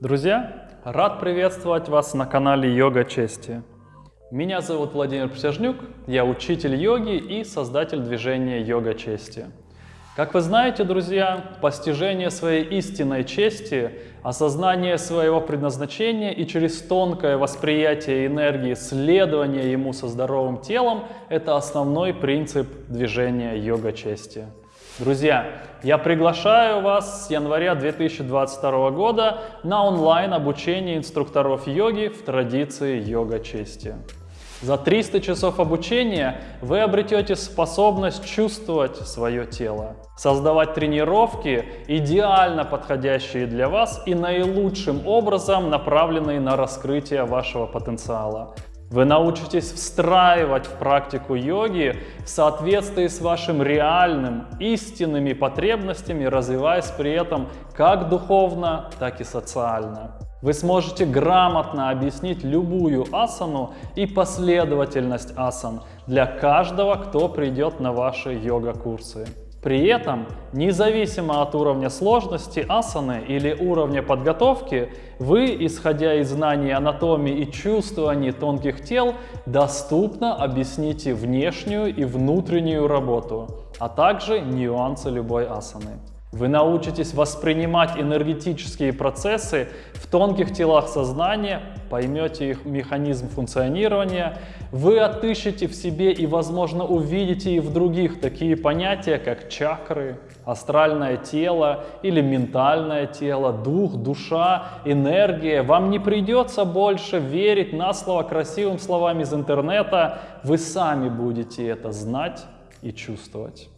Друзья, рад приветствовать вас на канале Йога Чести. Меня зовут Владимир Присяжнюк, я учитель йоги и создатель движения Йога Чести. Как вы знаете, друзья, постижение своей истинной чести, осознание своего предназначения и через тонкое восприятие энергии следование ему со здоровым телом – это основной принцип движения йога чести. Друзья, я приглашаю вас с января 2022 года на онлайн обучение инструкторов йоги в традиции йога чести. За 300 часов обучения вы обретете способность чувствовать свое тело, создавать тренировки, идеально подходящие для вас и наилучшим образом направленные на раскрытие вашего потенциала. Вы научитесь встраивать в практику йоги в соответствии с вашим реальным, истинными потребностями, развиваясь при этом как духовно, так и социально. Вы сможете грамотно объяснить любую асану и последовательность асан для каждого, кто придет на ваши йога-курсы. При этом, независимо от уровня сложности асаны или уровня подготовки, вы, исходя из знаний анатомии и чувствований тонких тел, доступно объясните внешнюю и внутреннюю работу, а также нюансы любой асаны. Вы научитесь воспринимать энергетические процессы в тонких телах сознания, поймете их механизм функционирования, вы отыщете в себе и, возможно, увидите и в других такие понятия, как чакры, астральное тело или ментальное тело, дух, душа, энергия. Вам не придется больше верить на слово красивым словам из интернета, вы сами будете это знать и чувствовать.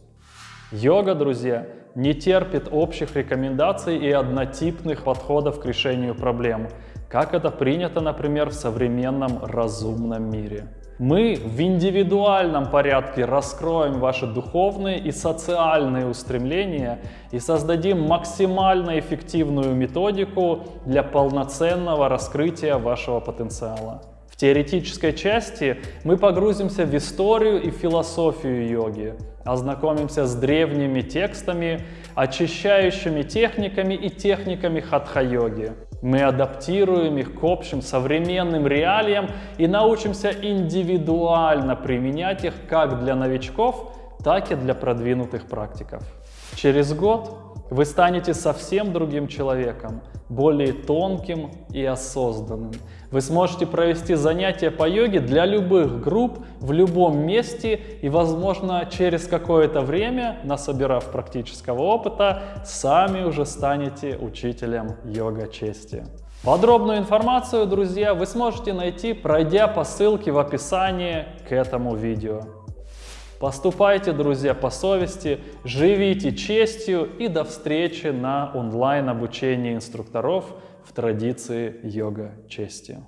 Йога, друзья, не терпит общих рекомендаций и однотипных подходов к решению проблем, как это принято, например, в современном разумном мире. Мы в индивидуальном порядке раскроем ваши духовные и социальные устремления и создадим максимально эффективную методику для полноценного раскрытия вашего потенциала теоретической части мы погрузимся в историю и философию йоги, ознакомимся с древними текстами, очищающими техниками и техниками хатха-йоги. Мы адаптируем их к общим современным реалиям и научимся индивидуально применять их как для новичков, так и для продвинутых практиков. Через год вы станете совсем другим человеком, более тонким и осознанным. Вы сможете провести занятия по йоге для любых групп, в любом месте и, возможно, через какое-то время, насобирав практического опыта, сами уже станете учителем йога-чести. Подробную информацию, друзья, вы сможете найти, пройдя по ссылке в описании к этому видео. Поступайте, друзья, по совести, живите честью и до встречи на онлайн обучении инструкторов в традиции йога чести.